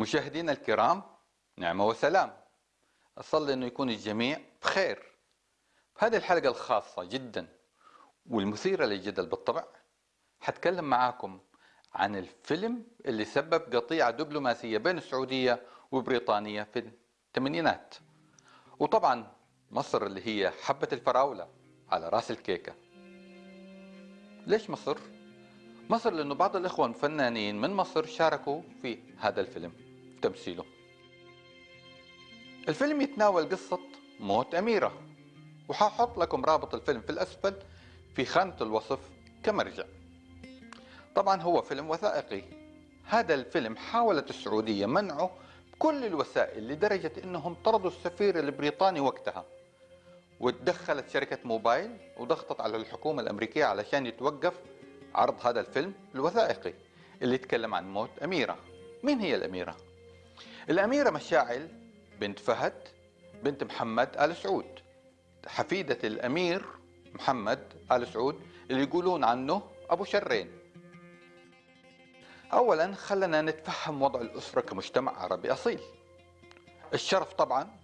مشاهدينا الكرام نعمة وسلام. أصلي أنه يكون الجميع بخير. بهذه الحلقة الخاصة جدا والمثيرة للجدل بالطبع حتكلم معاكم عن الفيلم اللي سبب قطيعة دبلوماسية بين السعودية وبريطانيا في الثمانينات. وطبعا مصر اللي هي حبة الفراولة على رأس الكيكة. ليش مصر؟ مصر لأنه بعض الإخوة الفنانين من مصر شاركوا في هذا الفيلم. تمثيله الفيلم يتناول قصة موت أميرة وحاحط لكم رابط الفيلم في الأسفل في خانة الوصف كمرجع. طبعا هو فيلم وثائقي. هذا الفيلم حاولت السعودية منعه بكل الوسائل لدرجة أنهم طردوا السفير البريطاني وقتها وتدخلت شركة موبايل وضغطت على الحكومة الأمريكية علشان يتوقف عرض هذا الفيلم الوثائقي اللي يتكلم عن موت أميرة. مين هي الأميرة؟ الأميرة مشاعل بنت فهد بنت محمد آل سعود. حفيدة الأمير محمد آل سعود اللي يقولون عنه أبو شرين. أولا خلنا نتفهم وضع الأسرة كمجتمع عربي أصيل. الشرف طبعا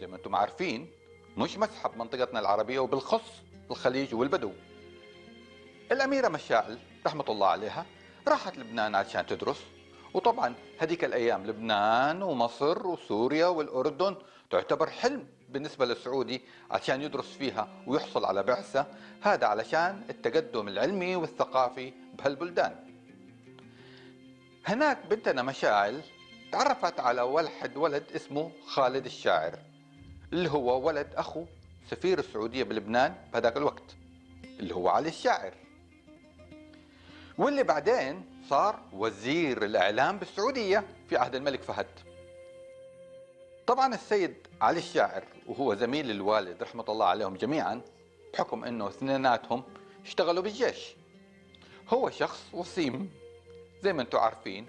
زي ما أنتم عارفين مش مسحب منطقتنا العربية وبالخص الخليج والبدو. الأميرة مشاعل رحمة الله عليها راحت لبنان عشان تدرس وطبعا هذيك الأيام لبنان ومصر وسوريا والأردن تعتبر حلم بالنسبة للسعودي عشان يدرس فيها ويحصل على بعثة هذا علشان التقدم العلمي والثقافي بهالبلدان. هناك بنتنا مشاعل تعرفت على واحد ولد اسمه خالد الشاعر اللي هو ولد أخو سفير السعودية بلبنان بهذاك الوقت اللي هو علي الشاعر. واللي بعدين صار وزير الإعلام بالسعودية في عهد الملك فهد. طبعا السيد علي الشاعر وهو زميل الوالد رحمة الله عليهم جميعا بحكم إنه اثنيناتهم اشتغلوا بالجيش. هو شخص وسيم زي ما أنتم عارفين.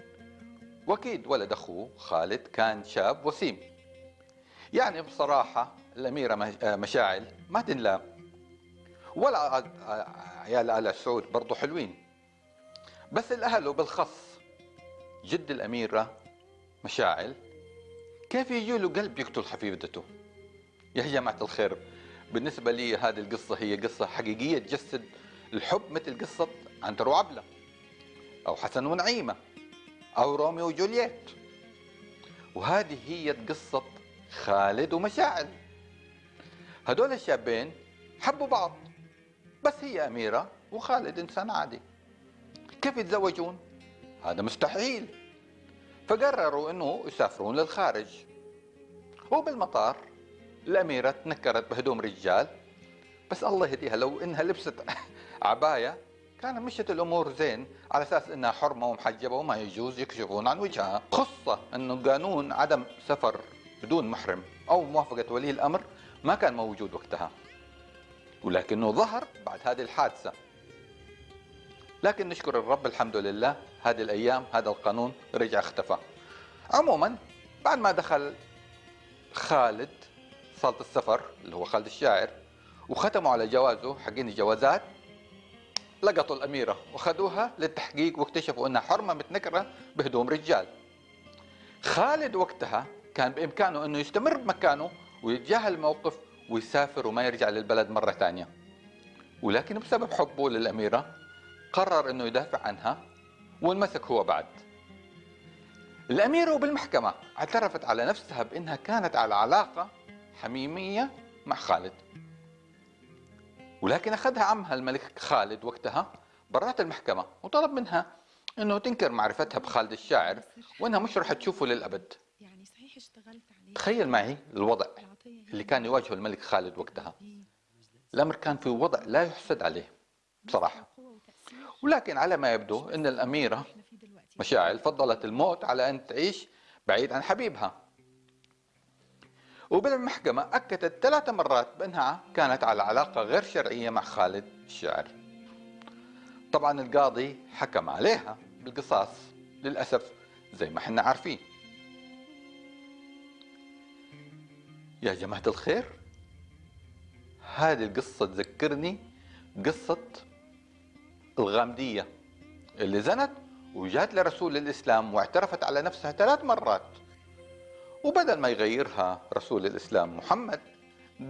واكيد ولد أخوه خالد كان شاب وسيم. يعني بصراحة الأميرة مشاعل ما تنلام. ولا عيال آل سعود برضو حلوين. بس الأهل وبالخص جد الأميرة مشاعل. كيف يجي له قلب يقتل حفيدته يا جماعة الخير بالنسبة لي هذه القصة هي قصة حقيقية تجسد الحب مثل قصة عنتر وعبلة أو حسن ونعيمة أو روميو وجولييت. وهذه هي قصة خالد ومشاعل. هدول الشابين حبوا بعض بس هي أميرة وخالد إنسان عادي. كيف يتزوجون؟ هذا مستحيل. فقرروا إنه يسافرون للخارج. وبالمطار الأميرة تنكرت بهدوم رجال. بس الله يهديها لو إنها لبست عباية كان مشت الأمور زين. على أساس إنها حرمة ومحجبة وما يجوز يكشفون عن وجهها. خصة إنه قانون عدم سفر بدون محرم أو موافقة ولي الأمر ما كان موجود وقتها. ولكنه ظهر بعد هذه الحادثة. لكن نشكر الرب الحمد لله هذه الأيام هذا القانون رجع اختفى. عموما بعد ما دخل خالد صالة السفر اللي هو خالد الشاعر وختموا على جوازه حقين الجوازات لقطوا الأميرة وخذوها للتحقيق واكتشفوا أنها حرمة متنكرة بهدوم رجال. خالد وقتها كان بإمكانه أنه يستمر بمكانه ويتجاهل الموقف ويسافر وما يرجع للبلد مرة ثانية. ولكن بسبب حبه للأميرة قرر أنه يدافع عنها وانمسك هو بعد. الأميرة بالمحكمة اعترفت على نفسها بأنها كانت على علاقة حميمية مع خالد. ولكن أخذها عمها الملك خالد وقتها برات المحكمة وطلب منها أنه تنكر معرفتها بخالد الشاعر وأنها مش رح تشوفه للأبد. يعني صحيح اشتغلت عليه. تخيل معي الوضع اللي كان يواجهه الملك خالد وقتها. الأمر كان في وضع لا يحسد عليه بصراحة. ولكن على ما يبدو أن الأميرة مشاعل فضلت الموت على أن تعيش بعيد عن حبيبها. وبالمحكمة أكدت ثلاث مرات بأنها كانت على علاقة غير شرعية مع خالد الشاعر طبعا القاضي حكم عليها بالقصاص للأسف زي ما إحنا عارفين. يا جماعة الخير هذه القصة تذكرني قصة الغامدية اللي زنت وجات لرسول الإسلام واعترفت على نفسها ثلاث مرات. وبدل ما يغيرها رسول الإسلام محمد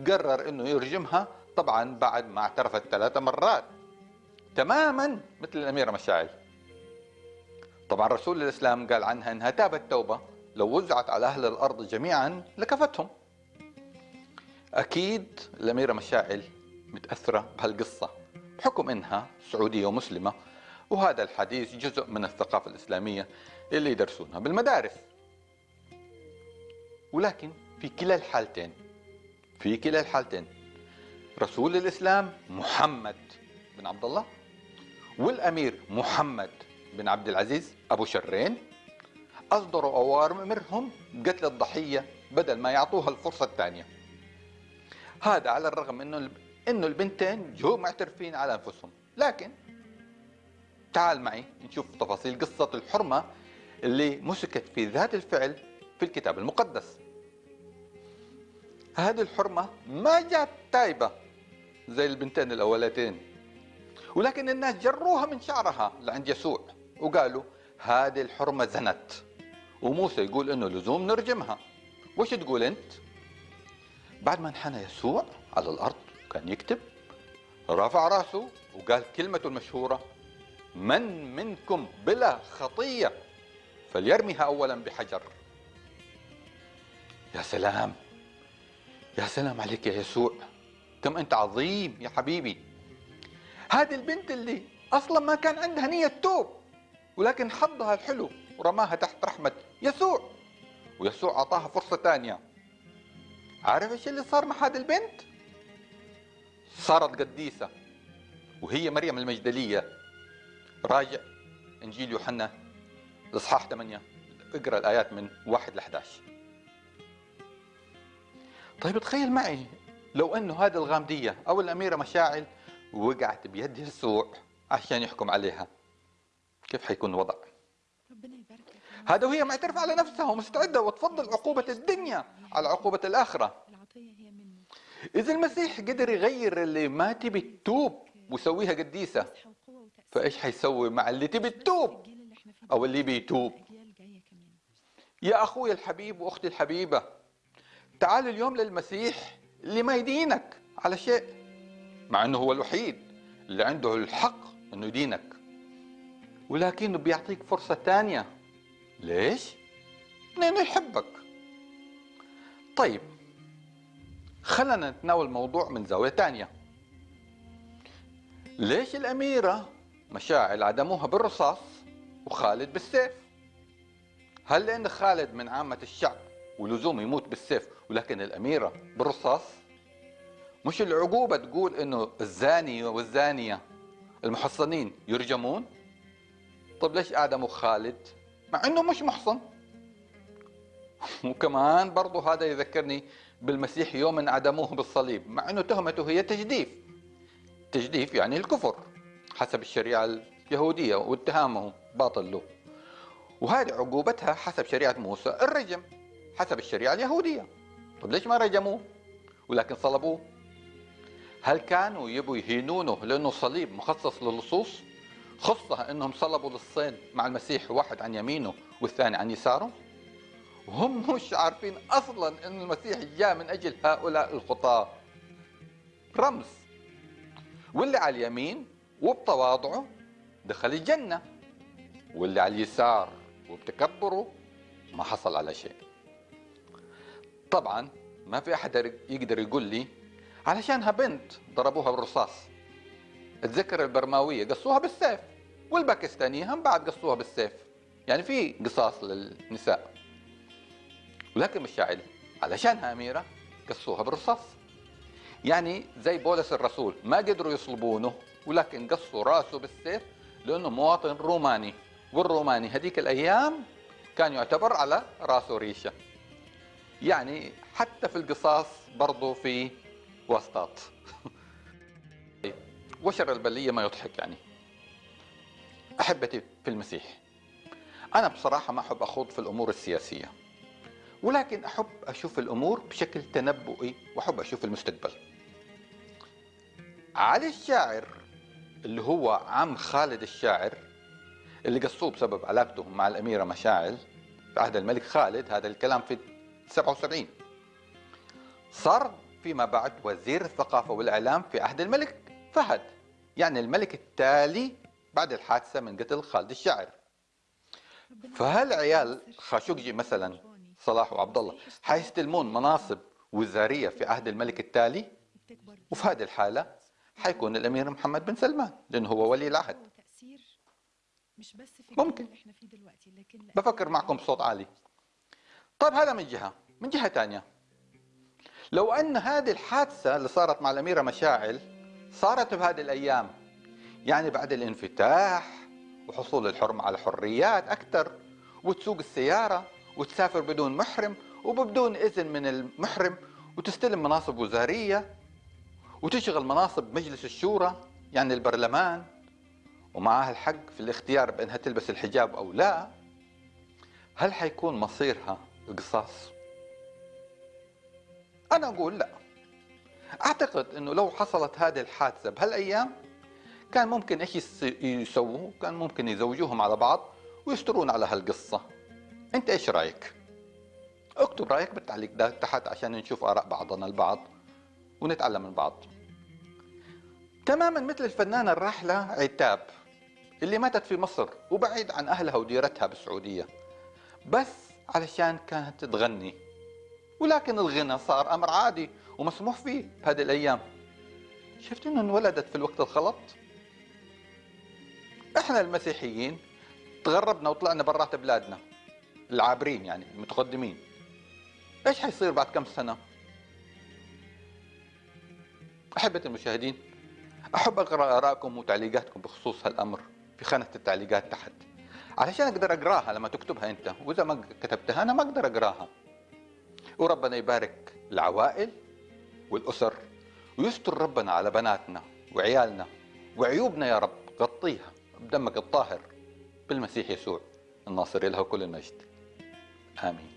قرر أنه يرجمها طبعا بعد ما اعترفت ثلاث مرات. تماما مثل الأميرة مشاعل. طبعا رسول الإسلام قال عنها أنها تابت توبة لو وزعت على أهل الأرض جميعا لكفتهم. أكيد الأميرة مشاعل متأثرة بهالقصة. بحكم أنها سعودية ومسلمة وهذا الحديث جزء من الثقافة الإسلامية اللي يدرسونها بالمدارس. ولكن في كلا الحالتين في كلا الحالتين رسول الإسلام محمد بن عبد الله والأمير محمد بن عبد العزيز أبو شرين أصدروا أوامرهم بقتل الضحية بدل ما يعطوها الفرصة الثانية. هذا على الرغم أنه أنه البنتين جو معترفين على أنفسهم. لكن تعال معي نشوف تفاصيل قصة الحرمة اللي مسكت في ذات الفعل في الكتاب المقدس. هذه الحرمة ما جات تايبة زي البنتين الأولتين ولكن الناس جروها من شعرها لعند يسوع وقالوا هذه الحرمة زنت. وموسى يقول إنه لزوم نرجمها. وش تقول أنت؟ بعد ما انحنى يسوع على الأرض كان يكتب رفع راسه وقال كلمته المشهورة من منكم بلا خطية فليرميها أولا بحجر. يا سلام يا سلام عليك يا يسوع كم أنت عظيم يا حبيبي. هذه البنت اللي أصلا ما كان عندها نية توب ولكن حظها الحلو ورماها تحت رحمة يسوع ويسوع أعطاها فرصة ثانية. عارف إيش اللي صار مع هذه البنت؟ صارت قديسة وهي مريم المجدلية. راجع إنجيل يوحنا الإصحاح 8 اقرأ الآيات من 1 ل 11 طيب تخيل معي لو أنه هذه الغامدية أو الأميرة مشاعل وقعت بيد يسوع عشان يحكم عليها كيف حيكون الوضع؟ ربنا يباركك هذا وهي معترفة على نفسها ومستعدة وتفضل عقوبة الدنيا على عقوبة الآخرة. العطية هي منه إذا المسيح قدر يغير اللي ما تبي تتوب ويسويها قديسة فإيش حيسوي مع اللي تبي تتوب أو اللي بيتوب؟ يا أخوي الحبيب وأختي الحبيبة تعال اليوم للمسيح اللي ما يدينك على شيء مع أنه هو الوحيد اللي عنده الحق أنه يدينك ولكنه بيعطيك فرصة ثانية ليش؟ لأنه يحبك. طيب خلنا نتناول الموضوع من زاوية ثانية ليش الأميرة مشاعل عدموها بالرصاص وخالد بالسيف؟ هل لأن خالد من عامة الشعب ولزوم يموت بالسيف ولكن الأميرة بالرصاص؟ مش العقوبة تقول إنه الزاني والزانية المحصنين يرجمون؟ طب ليش أعدموا خالد مع إنه مش محصن. وكمان برضو هذا يذكرني بالمسيح يوم عدموه بالصليب مع إنه تهمته هي تجديف. تجديف يعني الكفر حسب الشريعة اليهودية واتهامه باطل له. وهذه عقوبتها حسب شريعة موسى الرجم حسب الشريعة اليهودية. طب ليش ما رجموه؟ ولكن صلبوه. هل كانوا يبوا يهينونه لأنه صليب مخصص للصوص؟ خصة أنهم صلبوا للصين مع المسيح واحد عن يمينه والثاني عن يساره؟ وهم مش عارفين أصلا أن المسيح جاء من أجل هؤلاء الخطاة. رمز. واللي على اليمين وبتواضعه دخل الجنة واللي على اليسار وبتكبره ما حصل على شيء. طبعا ما في أحد يقدر يقول لي علشانها بنت ضربوها بالرصاص. أتذكر البرماوية قصوها بالسيف والباكستانية هم بعد قصوها بالسيف. يعني في قصاص للنساء. ولكن مشاعل علشانها أميرة قصوها بالرصاص. يعني زي بولس الرسول ما قدروا يصلبونه ولكن قصوا راسه بالسيف لأنه مواطن روماني. والروماني هذيك الأيام كان يعتبر على راسه ريشة. يعني حتى في القصاص برضو في واسطات. وشر البلية ما يضحك يعني. أحبتي في المسيح أنا بصراحة ما أحب أخوض في الأمور السياسية. ولكن أحب أشوف الأمور بشكل تنبؤي وأحب أشوف المستقبل علي الشاعر اللي هو عم خالد الشاعر اللي قصوه بسبب علاقته مع الأميرة مشاعل في عهد الملك خالد هذا الكلام في 77 صار فيما بعد وزير الثقافة والإعلام في عهد الملك فهد يعني الملك التالي بعد الحادثة من قتل خالد الشاعر فهالعيال يستر. خاشقجي مثلا؟ صلاح وعبد الله حيستلمون مناصب وزارية في عهد الملك التالي وفي هذه الحالة حيكون الأمير محمد بن سلمان لأنه هو ولي العهد. مش بس في ممكن. إحنا فيه دلوقتي لكن بفكر معكم بصوت عالي. طيب هذا من جهة. من جهة ثانية لو أن هذه الحادثة اللي صارت مع الأميرة مشاعل صارت بهذه الأيام يعني بعد الانفتاح وحصول الحرمة على حريات أكثر وتسوق السيارة وتسافر بدون محرم وبدون إذن من المحرم وتستلم مناصب وزارية وتشغل مناصب مجلس الشورى يعني البرلمان ومعها الحق في الاختيار بأنها تلبس الحجاب أو لا هل حيكون مصيرها القصاص؟ أنا أقول لا أعتقد أنه لو حصلت هذه الحادثة بهالأيام كان ممكن إيش يس- يسووا؟ كان ممكن يزوجوهم على بعض ويسترون على هالقصة أنت إيش رأيك؟ اكتب رأيك بالتعليق ده تحت عشان نشوف آراء بعضنا البعض ونتعلم من بعض. تماما مثل الفنانة الراحلة عتاب اللي ماتت في مصر وبعيد عن أهلها وديرتها بالسعودية بس علشان كانت تغني ولكن الغنى صار أمر عادي ومسموح فيه بهذه الأيام. شفت إنه انولدت في الوقت الغلط إحنا المسيحيين تغربنا وطلعنا برات بلادنا. العابرين يعني المتقدمين. إيش حيصير بعد كم سنة؟ أحبة المشاهدين أحب أقرأ آرائكم وتعليقاتكم بخصوص هالأمر في خانة التعليقات تحت. علشان أقدر أقراها لما تكتبها أنت وإذا ما كتبتها أنا ما أقدر أقراها. وربنا يبارك العوائل والأسر ويستر ربنا على بناتنا وعيالنا وعيوبنا يا رب. غطيها بدمك الطاهر بالمسيح يسوع الناصر له كل المجد Amén.